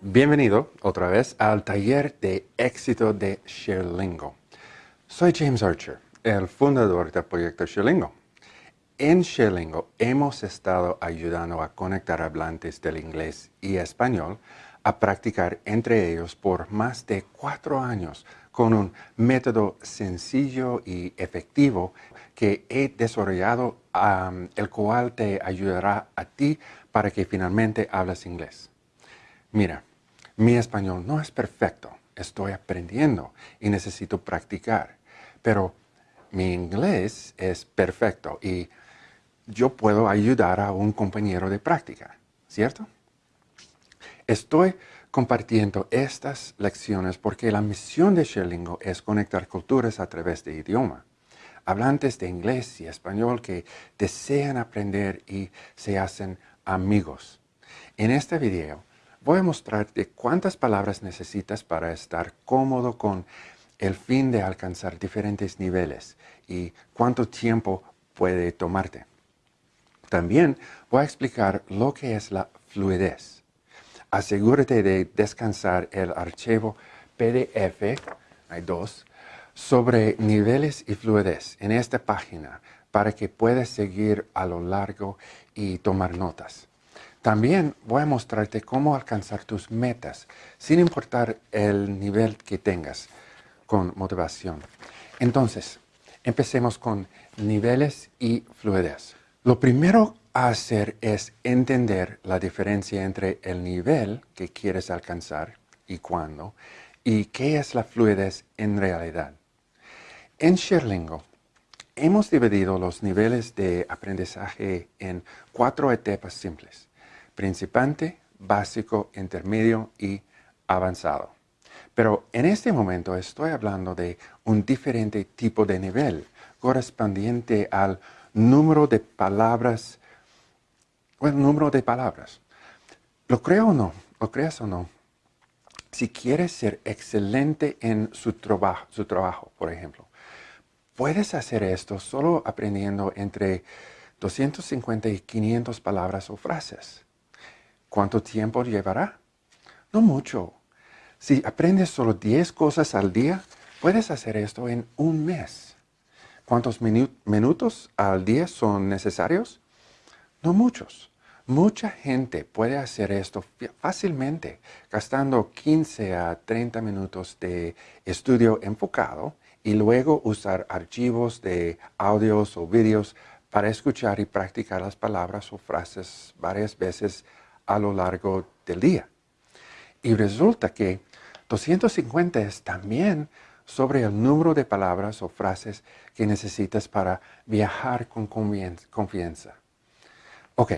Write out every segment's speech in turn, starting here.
Bienvenido otra vez al taller de éxito de ShareLingo. Soy James Archer, el fundador del proyecto ShareLingo. En ShareLingo hemos estado ayudando a conectar hablantes del inglés y español a practicar entre ellos por más de cuatro años con un método sencillo y efectivo que he desarrollado, el cual te ayudará a ti para que finalmente hables inglés. Mira, mi español no es perfecto, estoy aprendiendo y necesito practicar, pero mi inglés es perfecto y yo puedo ayudar a un compañero de práctica, ¿cierto? Estoy compartiendo estas lecciones porque la misión de Sherlingo es conectar culturas a través de idioma. Hablantes de inglés y español que desean aprender y se hacen amigos. En este video voy a mostrarte cuántas palabras necesitas para estar cómodo con el fin de alcanzar diferentes niveles y cuánto tiempo puede tomarte. También voy a explicar lo que es la fluidez. Asegúrate de descansar el archivo PDF, hay dos, sobre niveles y fluidez en esta página para que puedas seguir a lo largo y tomar notas. También voy a mostrarte cómo alcanzar tus metas, sin importar el nivel que tengas, con motivación. Entonces, empecemos con niveles y fluidez. Lo primero hacer es entender la diferencia entre el nivel que quieres alcanzar y cuándo, y qué es la fluidez en realidad. En Sherlingo hemos dividido los niveles de aprendizaje en cuatro etapas simples principiante, básico, intermedio y avanzado. Pero en este momento estoy hablando de un diferente tipo de nivel correspondiente al número de palabras, el número de palabras. ¿Lo creo o no? ¿Lo creas o no? Si quieres ser excelente en su trabajo, por ejemplo, puedes hacer esto solo aprendiendo entre 250 y 500 palabras o frases. ¿Cuánto tiempo llevará? No mucho. Si aprendes solo 10 cosas al día, puedes hacer esto en un mes. ¿Cuántos minutos al día son necesarios? No muchos. Mucha gente puede hacer esto fácilmente, gastando 15 a 30 minutos de estudio enfocado y luego usar archivos de audios o vídeos para escuchar y practicar las palabras o frases varias veces a lo largo del día. Y resulta que 250 es también sobre el número de palabras o frases que necesitas para viajar con confianza. Ok,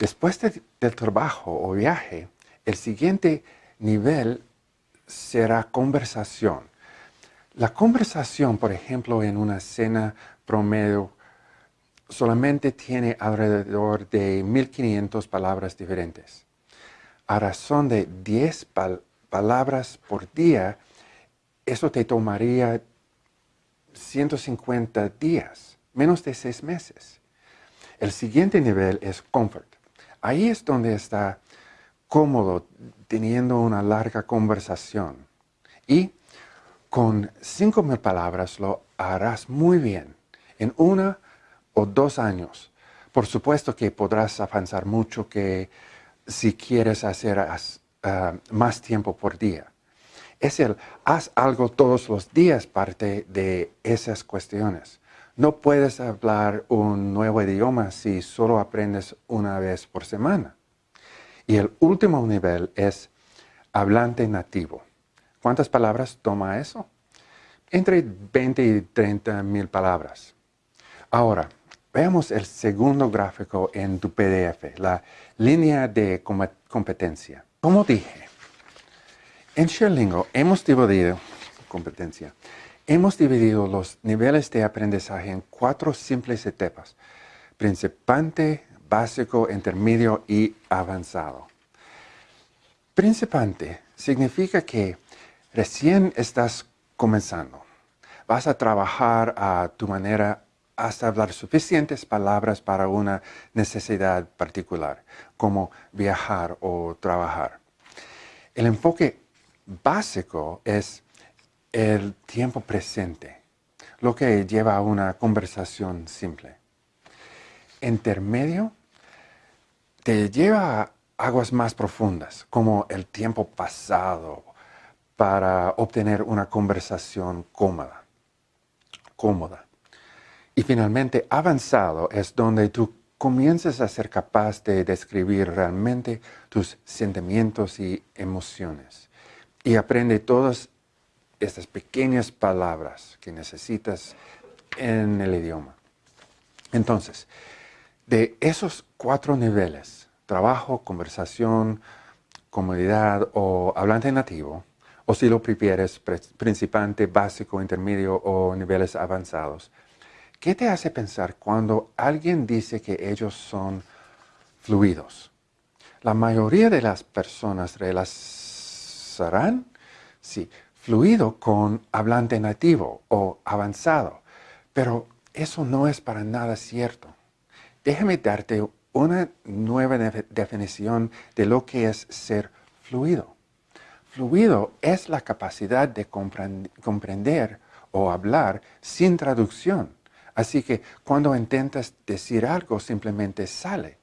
después del trabajo o viaje, el siguiente nivel será conversación. La conversación, por ejemplo, en una cena promedio solamente tiene alrededor de 1500 palabras diferentes. A razón de 10 palabras por día, eso te tomaría 150 días, menos de 6 meses. El siguiente nivel es comfort. Ahí es donde está cómodo teniendo una larga conversación. Y con 5.000 palabras lo harás muy bien. En una o dos años. Por supuesto que podrás avanzar mucho que si quieres hacer ah, más tiempo por día. Es el haz algo todos los días parte de esas cuestiones. No puedes hablar un nuevo idioma si solo aprendes una vez por semana. Y el último nivel es hablante nativo. ¿Cuántas palabras toma eso? Entre 20 y 30 mil palabras. Ahora, Veamos el segundo gráfico en tu PDF, la línea de competencia. Como dije, en Sherlingo hemos dividido, competencia, hemos dividido los niveles de aprendizaje en cuatro simples etapas, principante, básico, intermedio y avanzado. Principante significa que recién estás comenzando. Vas a trabajar a tu manera hasta hablar suficientes palabras para una necesidad particular, como viajar o trabajar. El enfoque básico es el tiempo presente, lo que lleva a una conversación simple. Intermedio te lleva a aguas más profundas, como el tiempo pasado, para obtener una conversación cómoda. cómoda. Y finalmente, avanzado es donde tú comienzas a ser capaz de describir realmente tus sentimientos y emociones. Y aprende todas estas pequeñas palabras que necesitas en el idioma. Entonces, de esos cuatro niveles, trabajo, conversación, comodidad o hablante nativo, o si lo prefieres, principante, básico, intermedio o niveles avanzados, ¿qué te hace pensar cuando alguien dice que ellos son fluidos? La mayoría de las personas relacionarán, sí, fluido con hablante nativo o avanzado, pero eso no es para nada cierto. Déjame darte una nueva definición de lo que es ser fluido. Fluido es la capacidad de comprender o hablar sin traducción. Así que cuando intentas decir algo simplemente sale.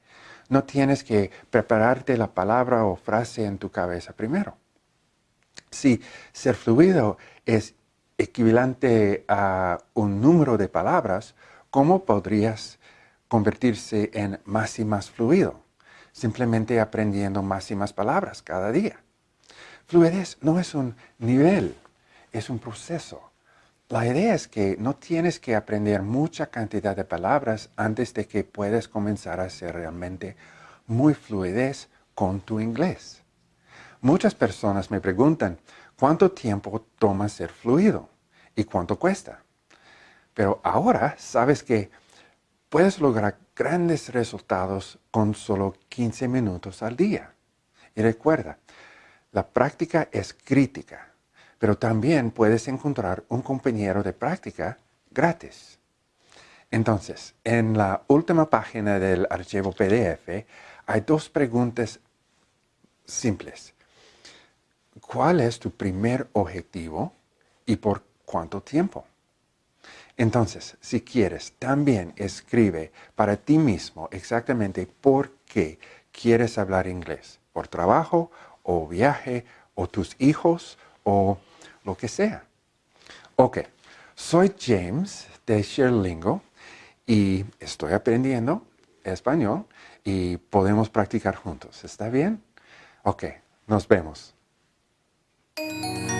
No tienes que prepararte la palabra o frase en tu cabeza primero. Si ser fluido es equivalente a un número de palabras, ¿cómo podrías convertirse en más y más fluido, simplemente aprendiendo más y más palabras cada día. Fluidez no es un nivel, es un proceso. La idea es que no tienes que aprender mucha cantidad de palabras antes de que puedas comenzar a ser realmente muy fluidez con tu inglés. Muchas personas me preguntan, ¿cuánto tiempo toma ser fluido? ¿Y cuánto cuesta? Pero ahora sabes que puedes lograr grandes resultados con solo 15 minutos al día. Y recuerda, la práctica es crítica, pero también puedes encontrar un compañero de práctica gratis. Entonces, en la última página del archivo PDF hay dos preguntas simples. ¿Cuál es tu primer objetivo y por cuánto tiempo? Entonces, si quieres, también escribe para ti mismo exactamente por qué quieres hablar inglés. Por trabajo, o viaje, o tus hijos, o lo que sea. Ok, soy James de Sherlingo y estoy aprendiendo español y podemos practicar juntos. ¿Está bien? Ok, nos vemos. Música